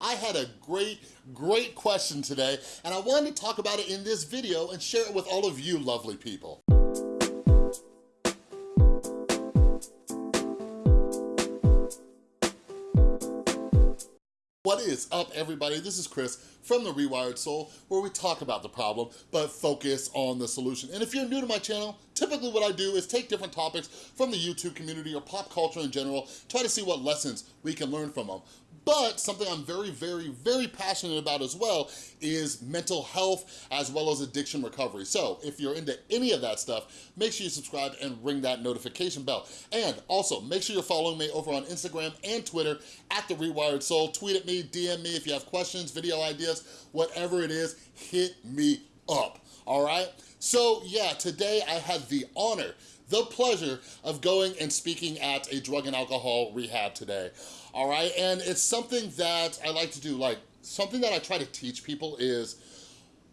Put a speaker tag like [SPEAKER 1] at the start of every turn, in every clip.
[SPEAKER 1] I had a great, great question today, and I wanted to talk about it in this video and share it with all of you lovely people. What is up, everybody? This is Chris from The Rewired Soul, where we talk about the problem, but focus on the solution. And if you're new to my channel, typically what I do is take different topics from the YouTube community or pop culture in general, try to see what lessons we can learn from them. But something I'm very, very, very passionate about as well is mental health as well as addiction recovery. So if you're into any of that stuff, make sure you subscribe and ring that notification bell. And also, make sure you're following me over on Instagram and Twitter at The Rewired Soul. Tweet at me, DM me if you have questions, video ideas, whatever it is, hit me up, all right? So yeah, today I had the honor the pleasure of going and speaking at a drug and alcohol rehab today all right? And it's something that I like to do, like something that I try to teach people is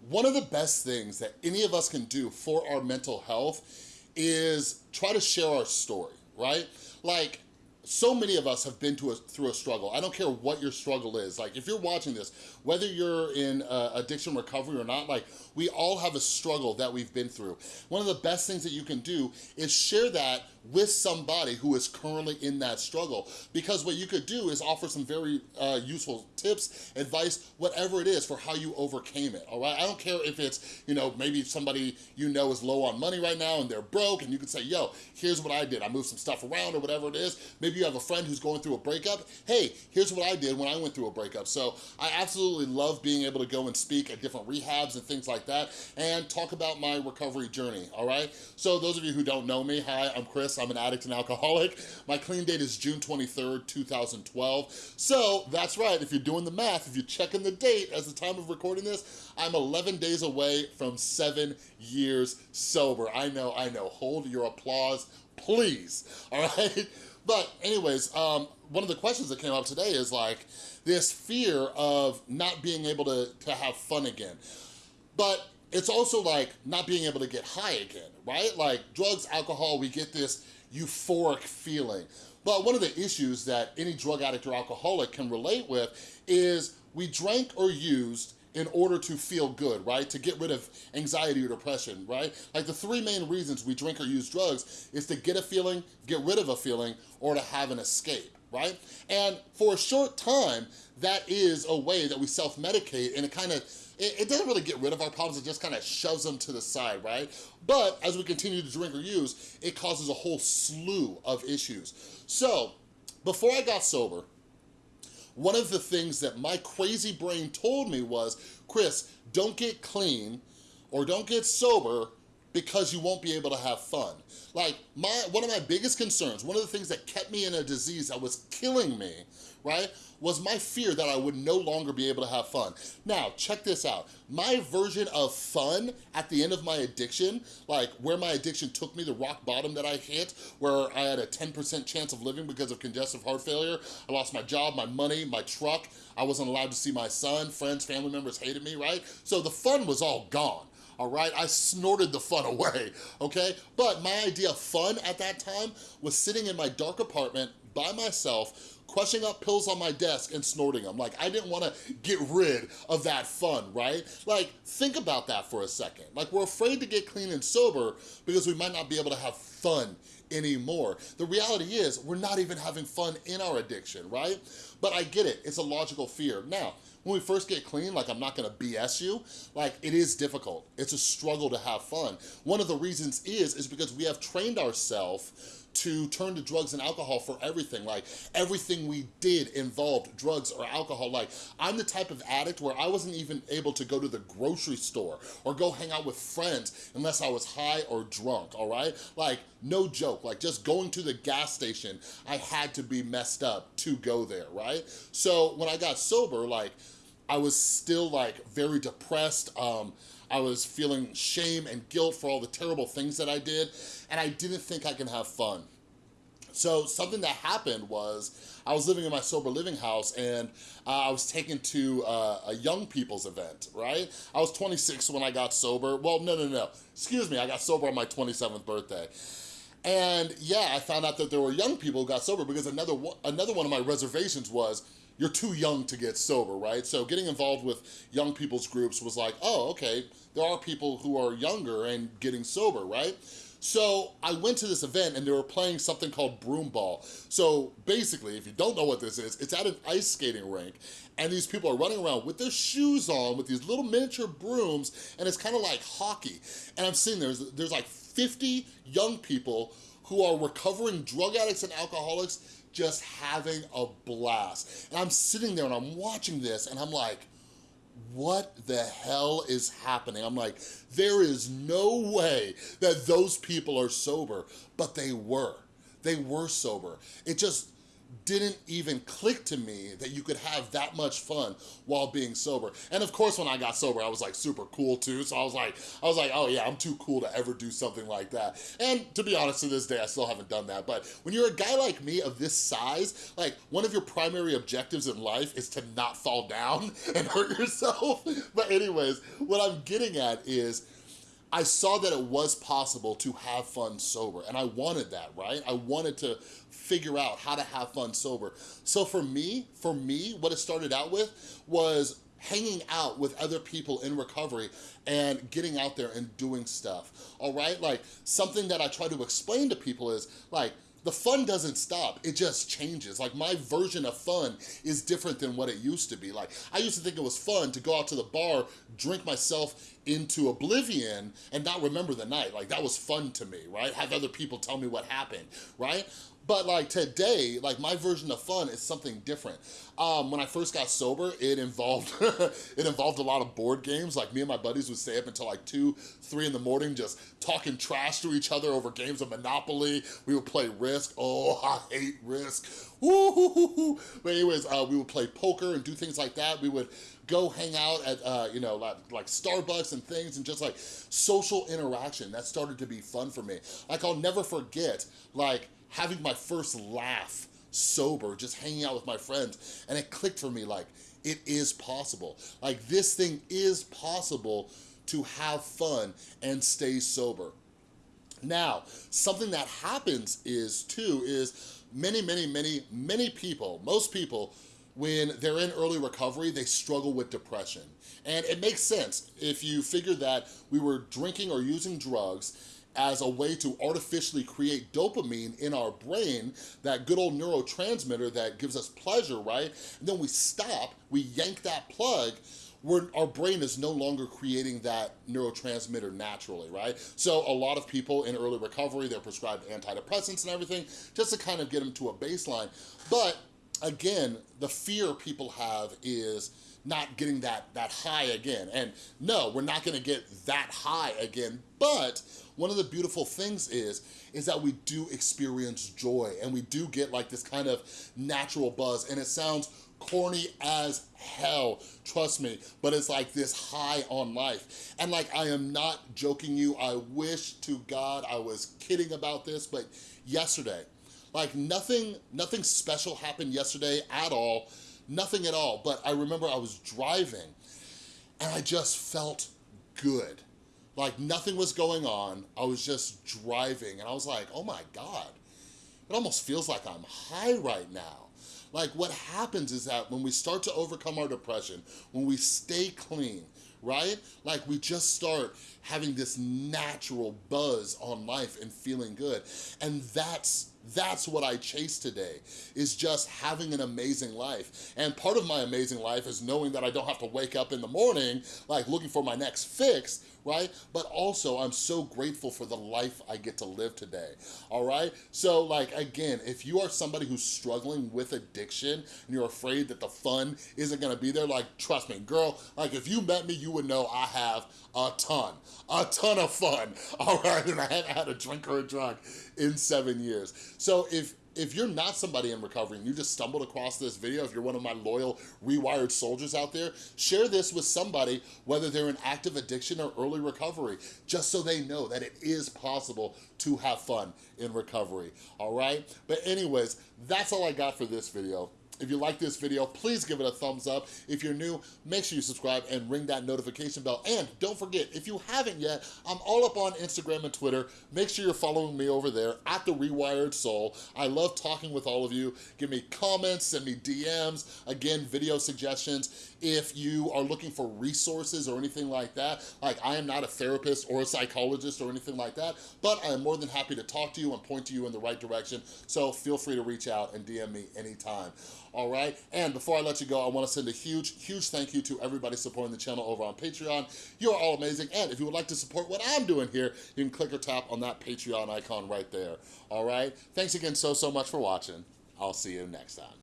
[SPEAKER 1] one of the best things that any of us can do for our mental health is try to share our story, right? Like, so many of us have been to a, through a struggle. I don't care what your struggle is. Like if you're watching this, whether you're in uh, addiction recovery or not, like we all have a struggle that we've been through. One of the best things that you can do is share that with somebody who is currently in that struggle. Because what you could do is offer some very uh, useful tips, advice, whatever it is for how you overcame it, all right? I don't care if it's, you know, maybe somebody you know is low on money right now and they're broke and you can say, yo, here's what I did. I moved some stuff around or whatever it is. Maybe you have a friend who's going through a breakup. Hey, here's what I did when I went through a breakup. So I absolutely love being able to go and speak at different rehabs and things like that and talk about my recovery journey, all right? So those of you who don't know me, hi, I'm Chris. I'm an addict and alcoholic. My clean date is June 23rd, 2012. So that's right, if you're doing the math, if you're checking the date as the time of recording this, I'm 11 days away from seven years sober. I know, I know, hold your applause, please, all right? But anyways, um, one of the questions that came up today is like this fear of not being able to, to have fun again. But it's also like not being able to get high again, right? Like drugs, alcohol, we get this euphoric feeling. But one of the issues that any drug addict or alcoholic can relate with is we drank or used in order to feel good, right? To get rid of anxiety or depression, right? Like the three main reasons we drink or use drugs is to get a feeling, get rid of a feeling, or to have an escape, right? And for a short time, that is a way that we self-medicate and it kind of it, it doesn't really get rid of our problems, it just kind of shoves them to the side, right? But as we continue to drink or use, it causes a whole slew of issues. So, before I got sober, one of the things that my crazy brain told me was, Chris, don't get clean or don't get sober because you won't be able to have fun. Like, my one of my biggest concerns, one of the things that kept me in a disease that was killing me, right, was my fear that I would no longer be able to have fun. Now, check this out. My version of fun at the end of my addiction, like where my addiction took me, the rock bottom that I hit, where I had a 10% chance of living because of congestive heart failure. I lost my job, my money, my truck. I wasn't allowed to see my son. Friends, family members hated me, right? So the fun was all gone all right? I snorted the fun away, okay? But my idea of fun at that time was sitting in my dark apartment by myself crushing up pills on my desk and snorting them. Like, I didn't wanna get rid of that fun, right? Like, think about that for a second. Like, we're afraid to get clean and sober because we might not be able to have fun anymore. The reality is, we're not even having fun in our addiction, right? But I get it, it's a logical fear. Now, when we first get clean, like I'm not gonna BS you, like it is difficult. It's a struggle to have fun. One of the reasons is, is because we have trained ourselves to turn to drugs and alcohol for everything. Like everything we did involved drugs or alcohol. Like I'm the type of addict where I wasn't even able to go to the grocery store or go hang out with friends unless I was high or drunk, all right? Like no joke, like just going to the gas station, I had to be messed up to go there, right? So when I got sober, like I was still like very depressed. Um, I was feeling shame and guilt for all the terrible things that I did, and I didn't think I can have fun. So something that happened was I was living in my sober living house and uh, I was taken to uh, a young people's event, right? I was 26 when I got sober. Well, no, no, no. Excuse me, I got sober on my 27th birthday. And yeah, I found out that there were young people who got sober because another, another one of my reservations was you're too young to get sober, right? So getting involved with young people's groups was like, oh, okay, there are people who are younger and getting sober, right? So I went to this event and they were playing something called broom ball. So basically, if you don't know what this is, it's at an ice skating rink and these people are running around with their shoes on with these little miniature brooms and it's kind of like hockey. And I'm seeing there's, there's like 50 young people who are recovering drug addicts and alcoholics just having a blast. And I'm sitting there and I'm watching this and I'm like, what the hell is happening? I'm like, there is no way that those people are sober, but they were. They were sober. It just, didn't even click to me that you could have that much fun while being sober. And of course, when I got sober, I was like super cool too. So I was like, I was like, oh yeah, I'm too cool to ever do something like that. And to be honest, to this day, I still haven't done that. But when you're a guy like me of this size, like one of your primary objectives in life is to not fall down and hurt yourself. But anyways, what I'm getting at is, I saw that it was possible to have fun sober and I wanted that, right? I wanted to figure out how to have fun sober. So for me, for me, what it started out with was hanging out with other people in recovery and getting out there and doing stuff, all right? Like something that I try to explain to people is like, the fun doesn't stop, it just changes. Like my version of fun is different than what it used to be. Like I used to think it was fun to go out to the bar, drink myself into oblivion and not remember the night. Like that was fun to me, right? Have other people tell me what happened, right? But like today, like my version of fun is something different. Um, when I first got sober, it involved it involved a lot of board games. Like me and my buddies would stay up until like two, three in the morning, just talking trash to each other over games of Monopoly. We would play Risk. Oh, I hate Risk. Woo But anyways, uh, we would play poker and do things like that. We would go hang out at, uh, you know, like, like Starbucks and things and just like social interaction. That started to be fun for me. Like I'll never forget, like having my first laugh sober, just hanging out with my friends. And it clicked for me like, it is possible. Like this thing is possible to have fun and stay sober. Now, something that happens is too, is many, many, many, many people, most people, when they're in early recovery, they struggle with depression. And it makes sense if you figure that we were drinking or using drugs as a way to artificially create dopamine in our brain, that good old neurotransmitter that gives us pleasure, right? And then we stop, we yank that plug, we're, our brain is no longer creating that neurotransmitter naturally, right? So a lot of people in early recovery, they're prescribed antidepressants and everything just to kind of get them to a baseline. But again, the fear people have is not getting that, that high again. And no, we're not gonna get that high again, but one of the beautiful things is, is that we do experience joy and we do get like this kind of natural buzz and it sounds corny as hell, trust me, but it's like this high on life. And like, I am not joking you, I wish to God I was kidding about this, but yesterday, like nothing, nothing special happened yesterday at all, nothing at all, but I remember I was driving and I just felt good. Like nothing was going on. I was just driving and I was like, oh my God, it almost feels like I'm high right now. Like what happens is that when we start to overcome our depression, when we stay clean, right? Like we just start having this natural buzz on life and feeling good. And that's that's what I chase today, is just having an amazing life. And part of my amazing life is knowing that I don't have to wake up in the morning, like looking for my next fix, right? But also I'm so grateful for the life I get to live today, all right? So like, again, if you are somebody who's struggling with addiction and you're afraid that the fun isn't gonna be there, like, trust me, girl, like if you met me, you would know I have a ton, a ton of fun, all right? And I haven't had a drink or a drug in seven years. So if if you're not somebody in recovery and you just stumbled across this video, if you're one of my loyal rewired soldiers out there, share this with somebody, whether they're in active addiction or early recovery, just so they know that it is possible to have fun in recovery, all right? But anyways, that's all I got for this video. If you like this video, please give it a thumbs up. If you're new, make sure you subscribe and ring that notification bell. And don't forget, if you haven't yet, I'm all up on Instagram and Twitter. Make sure you're following me over there at The Rewired Soul. I love talking with all of you. Give me comments, send me DMs, again, video suggestions. If you are looking for resources or anything like that, like I am not a therapist or a psychologist or anything like that, but I am more than happy to talk to you and point to you in the right direction. So feel free to reach out and DM me anytime all right? And before I let you go, I wanna send a huge, huge thank you to everybody supporting the channel over on Patreon. You are all amazing, and if you would like to support what I'm doing here, you can click or tap on that Patreon icon right there, all right? Thanks again so, so much for watching. I'll see you next time.